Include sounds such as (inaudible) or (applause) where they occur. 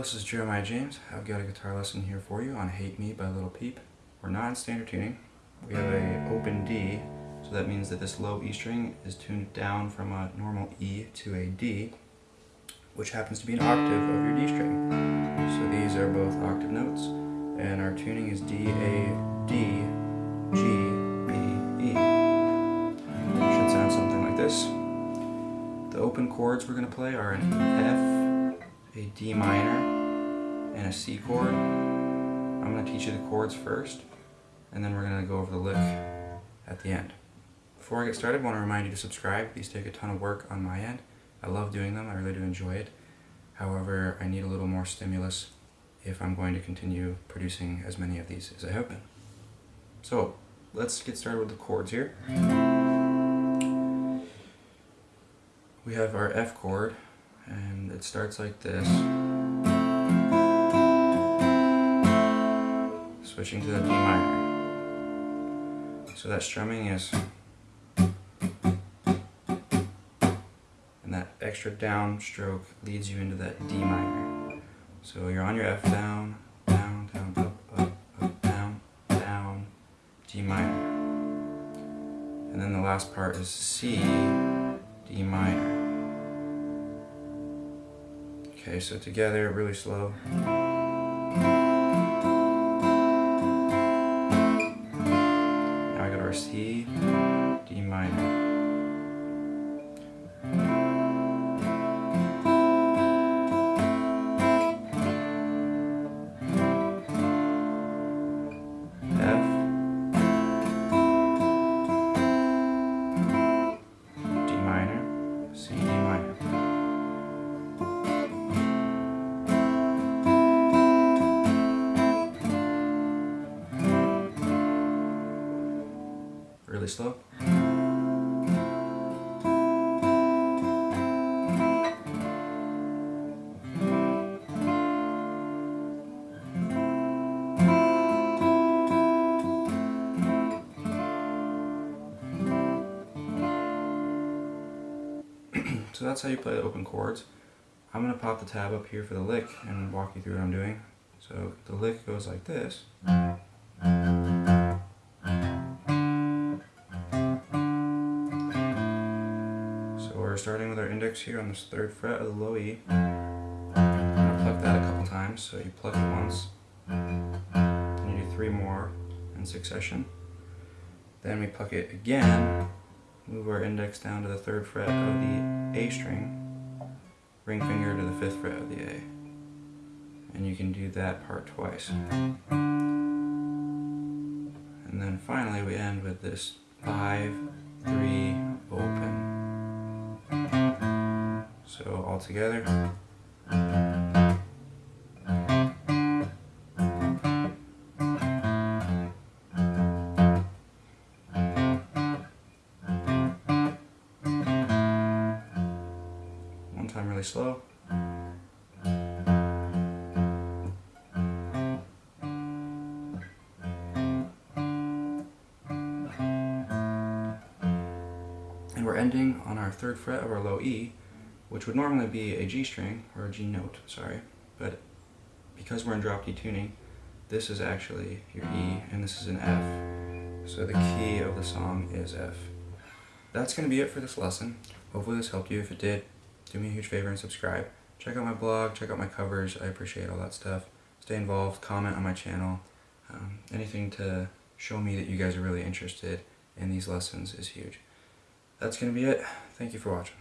this is Jeremiah James. I've got a guitar lesson here for you on Hate Me by Lil Peep. We're not in standard tuning. We have a open D, so that means that this low E string is tuned down from a normal E to a D, which happens to be an octave of your D string. So these are both octave notes, and our tuning is D, A, D, G, B, E. Should sound something like this. The open chords we're going to play are an F, a D minor, and a C chord. I'm going to teach you the chords first, and then we're going to go over the lick at the end. Before I get started, I want to remind you to subscribe. These take a ton of work on my end. I love doing them, I really do enjoy it. However, I need a little more stimulus if I'm going to continue producing as many of these as I have been. So, let's get started with the chords here. We have our F chord, and it starts like this. Switching to the D minor. So that strumming is and that extra downstroke leads you into that D minor. So you're on your F down, down, down, up, up, up, down, down, D minor. And then the last part is C, D minor. Okay, so together, really slow. Really slow. (clears throat) so that's how you play the open chords. I'm going to pop the tab up here for the lick and walk you through what I'm doing. So the lick goes like this. Starting with our index here on this third fret of the low E. I'm going to pluck that a couple times, so you pluck it once, and you do three more in succession. Then we pluck it again, move our index down to the third fret of the A string, ring finger to the fifth fret of the A. And you can do that part twice. And then finally we end with this 5, 3, open. So all together. One time really slow. And we're ending on our third fret of our low E, which would normally be a G string, or a G note, sorry, but because we're in drop D tuning, this is actually your E, and this is an F. So the key of the song is F. That's going to be it for this lesson. Hopefully this helped you. If it did, do me a huge favor and subscribe. Check out my blog, check out my covers, I appreciate all that stuff. Stay involved, comment on my channel. Um, anything to show me that you guys are really interested in these lessons is huge. That's going to be it. Thank you for watching.